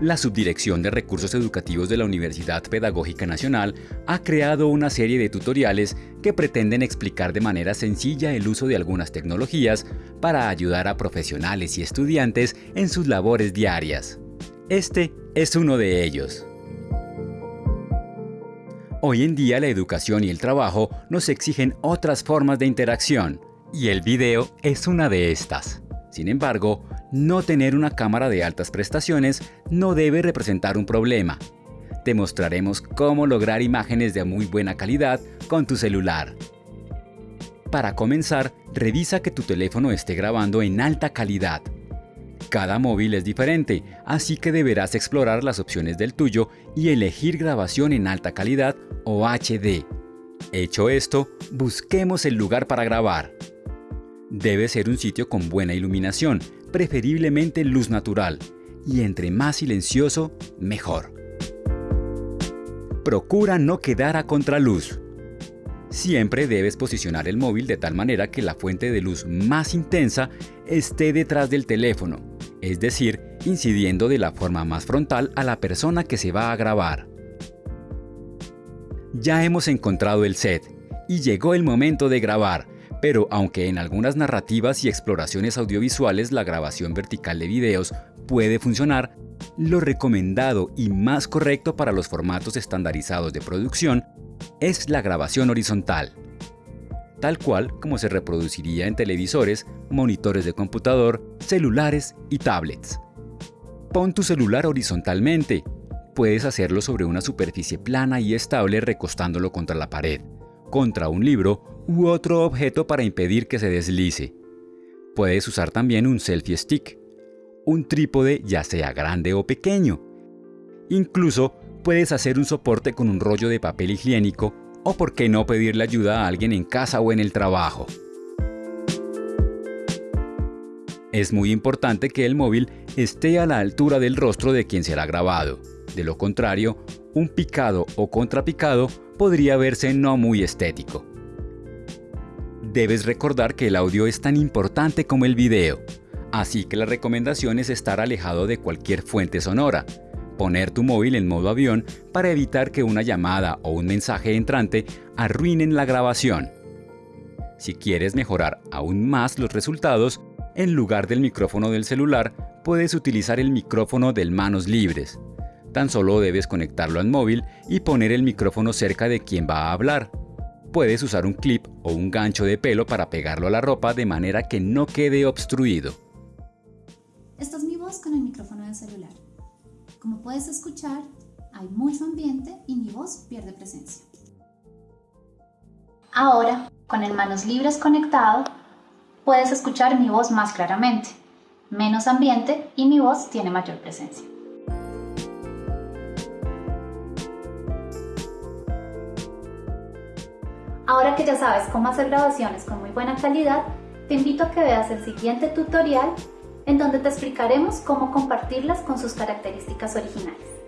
la Subdirección de Recursos Educativos de la Universidad Pedagógica Nacional ha creado una serie de tutoriales que pretenden explicar de manera sencilla el uso de algunas tecnologías para ayudar a profesionales y estudiantes en sus labores diarias. Este es uno de ellos. Hoy en día la educación y el trabajo nos exigen otras formas de interacción, y el video es una de estas. Sin embargo, no tener una cámara de altas prestaciones no debe representar un problema. Te mostraremos cómo lograr imágenes de muy buena calidad con tu celular. Para comenzar, revisa que tu teléfono esté grabando en alta calidad. Cada móvil es diferente, así que deberás explorar las opciones del tuyo y elegir grabación en alta calidad o HD. Hecho esto, busquemos el lugar para grabar. Debe ser un sitio con buena iluminación, preferiblemente luz natural, y entre más silencioso, mejor. Procura no quedar a contraluz. Siempre debes posicionar el móvil de tal manera que la fuente de luz más intensa esté detrás del teléfono, es decir, incidiendo de la forma más frontal a la persona que se va a grabar. Ya hemos encontrado el set y llegó el momento de grabar, pero aunque en algunas narrativas y exploraciones audiovisuales la grabación vertical de videos puede funcionar, lo recomendado y más correcto para los formatos estandarizados de producción es la grabación horizontal, tal cual como se reproduciría en televisores, monitores de computador, celulares y tablets. Pon tu celular horizontalmente. Puedes hacerlo sobre una superficie plana y estable recostándolo contra la pared, contra un libro u otro objeto para impedir que se deslice. Puedes usar también un selfie stick, un trípode ya sea grande o pequeño. Incluso puedes hacer un soporte con un rollo de papel higiénico o por qué no pedirle ayuda a alguien en casa o en el trabajo. Es muy importante que el móvil esté a la altura del rostro de quien será grabado. De lo contrario, un picado o contrapicado podría verse no muy estético. Debes recordar que el audio es tan importante como el video, así que la recomendación es estar alejado de cualquier fuente sonora, poner tu móvil en modo avión para evitar que una llamada o un mensaje entrante arruinen la grabación. Si quieres mejorar aún más los resultados, en lugar del micrófono del celular, puedes utilizar el micrófono del manos libres. Tan solo debes conectarlo al móvil y poner el micrófono cerca de quien va a hablar. Puedes usar un clip o un gancho de pelo para pegarlo a la ropa de manera que no quede obstruido. Esta es mi voz con el micrófono del celular. Como puedes escuchar, hay mucho ambiente y mi voz pierde presencia. Ahora, con el manos libres conectado, puedes escuchar mi voz más claramente, menos ambiente y mi voz tiene mayor presencia. Ahora que ya sabes cómo hacer grabaciones con muy buena calidad, te invito a que veas el siguiente tutorial en donde te explicaremos cómo compartirlas con sus características originales.